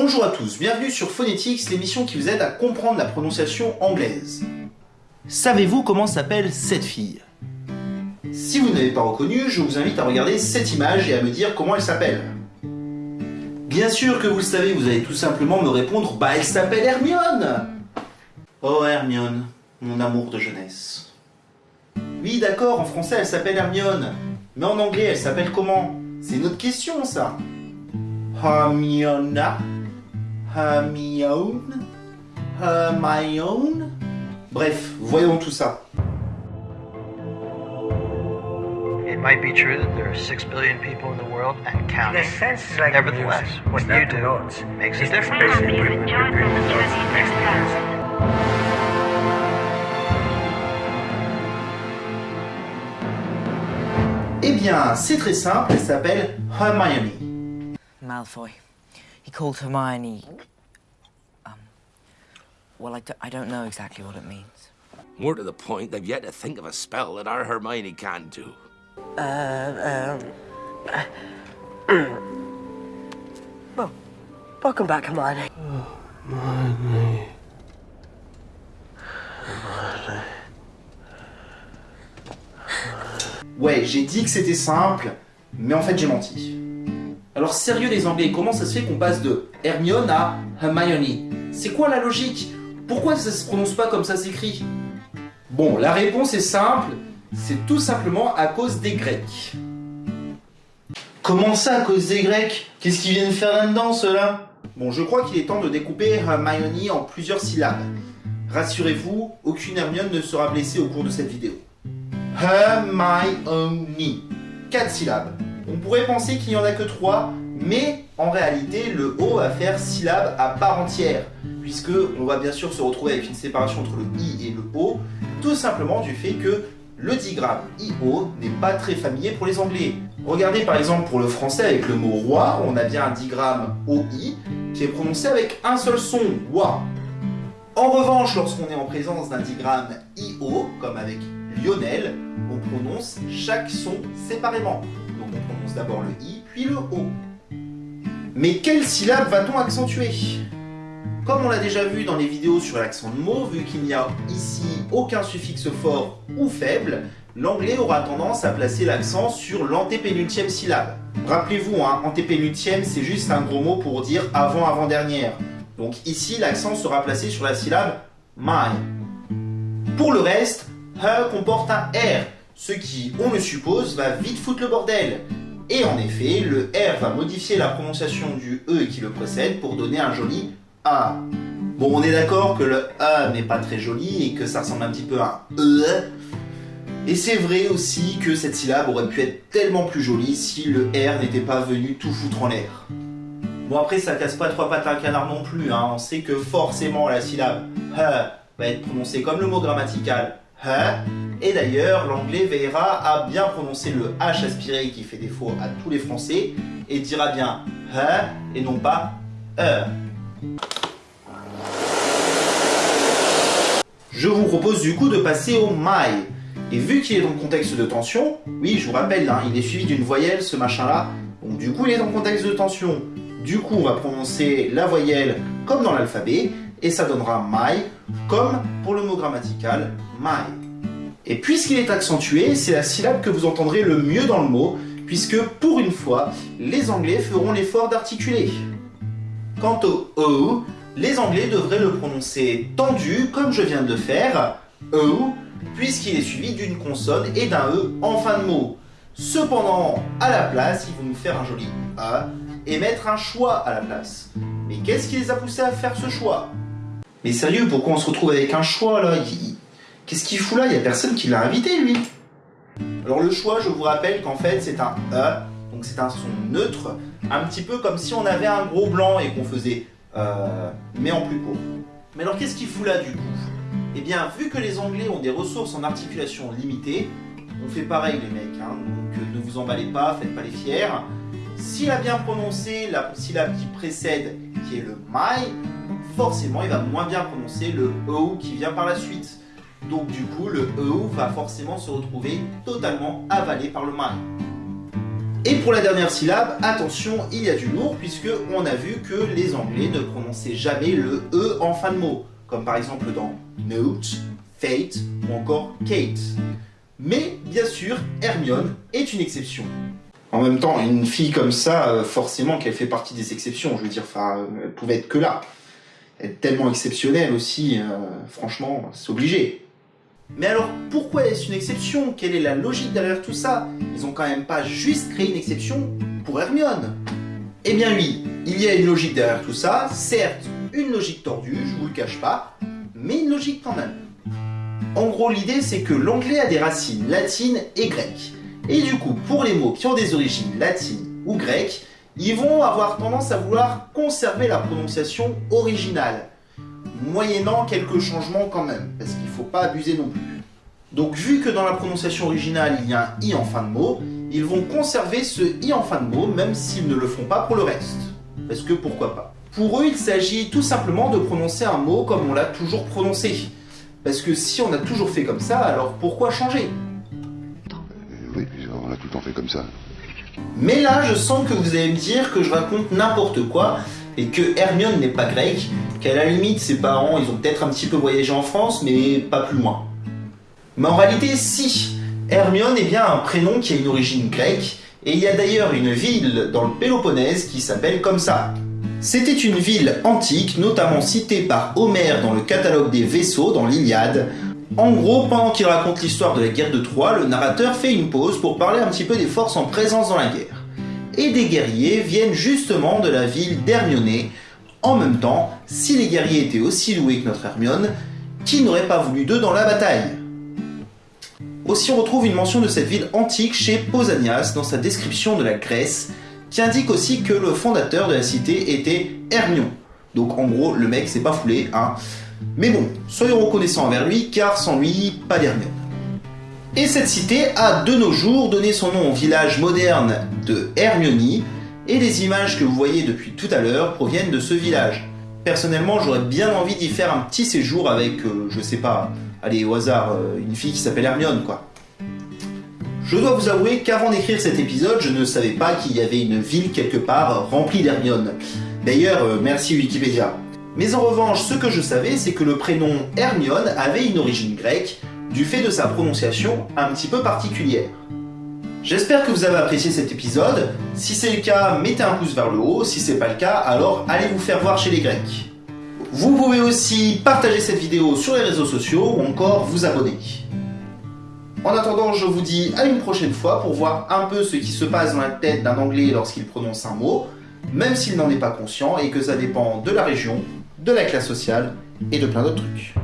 Bonjour à tous, bienvenue sur Phonetics, l'émission qui vous aide à comprendre la prononciation anglaise. Savez-vous comment s'appelle cette fille? Si vous ne l'avez pas reconnue, je vous invite à regarder cette image et à me dire comment elle s'appelle. Bien sûr que vous le savez, vous allez tout simplement me répondre Bah elle s'appelle Hermione Oh Hermione, mon amour de jeunesse. Oui d'accord, en français elle s'appelle Hermione, mais en anglais elle s'appelle comment? C'est une autre question ça Hermiona? Hermione? Hermione? Bref, voyons tout ça. It might be true that there are six billion people in the world and counting. like Nevertheless, what you do notes. makes a difference. Eh bien, c'est très simple, elle s'appelle Hermione. Malfoy. He called Hermione. Um. Well, I, do, I don't know exactly what it means. More to the point, they've yet to think of a spell that our Hermione can't do. Uh, um, uh, well, welcome back, oh, Hermione. Ouais, j'ai dit que c'était simple, mais en fait j'ai menti. Alors sérieux les Anglais, comment ça se fait qu'on passe de Hermione à Hermione? C'est quoi la logique? Pourquoi ça se prononce pas comme ça s'écrit? Bon, la réponse est simple, c'est tout simplement à cause des Grecs. Comment ça à cause des Grecs? Qu'est-ce qu'ils viennent faire là-dedans ceux-là? Bon, je crois qu'il est temps de découper Hermione en plusieurs syllabes. Rassurez-vous, aucune Hermione ne sera blessée au cours de cette vidéo. Hermione. 4 syllabes. On pourrait penser qu'il n'y en a que 3, mais en réalité, le O va faire syllabe à part entière, puisque on va bien sûr se retrouver avec une séparation entre le I et le O, tout simplement du fait que le digramme IO n'est pas très familier pour les Anglais. Regardez par exemple pour le français avec le mot roi, on a bien un digramme OI qui est prononcé avec un seul son, wa. En revanche, lorsqu'on est en présence d'un digramme IO, comme avec Lionel, on prononce chaque son séparément. D'abord le I, puis le O. Mais quelle syllabe va-t-on accentuer? Comme on l'a déjà vu dans les vidéos sur l'accent de mots, vu qu'il n'y a ici aucun suffixe fort ou faible, l'anglais aura tendance à placer l'accent sur l'antépénultième syllabe. Rappelez-vous, hein, antépénultième c'est juste un gros mot pour dire avant-avant-dernière. Donc ici l'accent sera placé sur la syllabe my. Pour le reste, He comporte un R, ce qui, on le suppose, va vite foutre le bordel. Et en effet, le R va modifier la prononciation du E qui le précède pour donner un joli A. Bon, on est d'accord que le A n'est pas très joli et que ça ressemble un petit peu à un E. Et c'est vrai aussi que cette syllabe aurait pu être tellement plus jolie si le R n'était pas venu tout foutre en l'air. Bon après ça casse pas trois pattes à un canard non plus, hein. on sait que forcément la syllabe He va être prononcée comme le mot grammatical He, et d'ailleurs l'anglais veillera à bien prononcer le H aspiré qui fait défaut à tous les français et dira bien He et non pas E. Je vous propose du coup de passer au my. Et vu qu'il est dans le contexte de tension, oui je vous rappelle, hein, il est suivi d'une voyelle ce machin là, donc du coup il est dans le contexte de tension. Du coup on va prononcer la voyelle comme dans l'alphabet, et ça donnera my, comme pour le mot grammatical my. Et puisqu'il est accentué, c'est la syllabe que vous entendrez le mieux dans le mot, puisque pour une fois, les Anglais feront l'effort d'articuler. Quant au O, les Anglais devraient le prononcer tendu, comme je viens de faire, O, puisqu'il est suivi d'une consonne et d'un E en fin de mot. Cependant, à la place, ils vont nous faire un joli A et mettre un choix à la place. Mais qu'est-ce qui les a poussés à faire ce choix? Mais sérieux, pourquoi on se retrouve avec un choix là? Qu'est-ce qu'il fout là? Il n'y a personne qui l'a invité lui. Alors le choix, je vous rappelle qu'en fait c'est un E, donc c'est un son neutre, un petit peu comme si on avait un gros blanc et qu'on faisait euh, mais en plus court. Mais alors qu'est-ce qu'il fout là du coup? Eh bien, vu que les Anglais ont des ressources en articulation limitées, on fait pareil les mecs, hein, donc euh, ne vous emballez pas, faites pas les fiers. S'il a bien prononcé la syllabe qui précède, qui est le my, forcément il va moins bien prononcer le o qui vient par la suite. Donc du coup, le e va forcément se retrouver totalement avalé par le my. Et pour la dernière syllabe, attention, il y a du lourd puisque on a vu que les Anglais ne prononçaient jamais le E en fin de mot, comme par exemple dans note, fate ou encore Kate. Mais bien sûr, Hermione est une exception. En même temps, une fille comme ça, euh, forcément qu'elle fait partie des exceptions. Je veux dire, elle pouvait être que là. Est tellement exceptionnelle aussi, euh, franchement, c'est obligé. Mais alors, pourquoi est-ce une exception? Quelle est la logique derrière tout ça? Ils ont quand même pas juste créé une exception pour Hermione. Eh bien oui, il y a une logique derrière tout ça, certes, une logique tordue, je vous le cache pas, mais une logique quand même. En gros, l'idée c'est que l'anglais a des racines latines et grecques. Et du coup, pour les mots qui ont des origines latines ou grecques, ils vont avoir tendance à vouloir conserver la prononciation originale, moyennant quelques changements quand même, parce qu'il ne faut pas abuser non plus. Donc vu que dans la prononciation originale il y a un i en fin de mot, ils vont conserver ce i en fin de mot même s'ils ne le font pas pour le reste. Parce que pourquoi pas? Pour eux, il s'agit tout simplement de prononcer un mot comme on l'a toujours prononcé. Parce que si on a toujours fait comme ça, alors pourquoi changer? Oui, puis on a tout le temps fait comme ça. Mais là, je sens que vous allez me dire que je raconte n'importe quoi et que Hermione n'est pas grecque, qu'à la limite ses parents ils ont peut-être un petit peu voyagé en France, mais pas plus loin. Mais en réalité, si Hermione est bien un prénom qui a une origine grecque, et il y a d'ailleurs une ville dans le Péloponnèse qui s'appelle comme ça. C'était une ville antique, notamment citée par Homère dans le catalogue des vaisseaux dans l'Iliade. En gros, pendant qu'il raconte l'histoire de la guerre de Troie, le narrateur fait une pause pour parler un petit peu des forces en présence dans la guerre. Et des guerriers viennent justement de la ville d'Hermione. En même temps, si les guerriers étaient aussi doués que notre Hermione, qui n'aurait pas voulu d'eux dans la bataille? Aussi, on retrouve une mention de cette ville antique chez Pausanias dans sa description de la Grèce, qui indique aussi que le fondateur de la cité était Hermion. Donc en gros, le mec s'est pas foulé, hein. Mais bon, soyons reconnaissants envers lui, car sans lui, pas d'Hermione. Et cette cité a de nos jours donné son nom au village moderne de Hermione, et les images que vous voyez depuis tout à l'heure proviennent de ce village. Personnellement, j'aurais bien envie d'y faire un petit séjour avec, euh, je sais pas, allez au hasard, euh, une fille qui s'appelle Hermione, quoi. Je dois vous avouer qu'avant d'écrire cet épisode, je ne savais pas qu'il y avait une ville quelque part remplie d'Hermione. D'ailleurs, euh, merci Wikipédia. Mais en revanche, ce que je savais, c'est que le prénom Hermione avait une origine grecque, du fait de sa prononciation un petit peu particulière. J'espère que vous avez apprécié cet épisode. Si c'est le cas, mettez un pouce vers le haut. Si c'est pas le cas, alors allez vous faire voir chez les Grecs. Vous pouvez aussi partager cette vidéo sur les réseaux sociaux ou encore vous abonner. En attendant, je vous dis à une prochaine fois pour voir un peu ce qui se passe dans la tête d'un Anglais lorsqu'il prononce un mot, même s'il n'en est pas conscient et que ça dépend de la région, de la classe sociale et de plein d'autres trucs.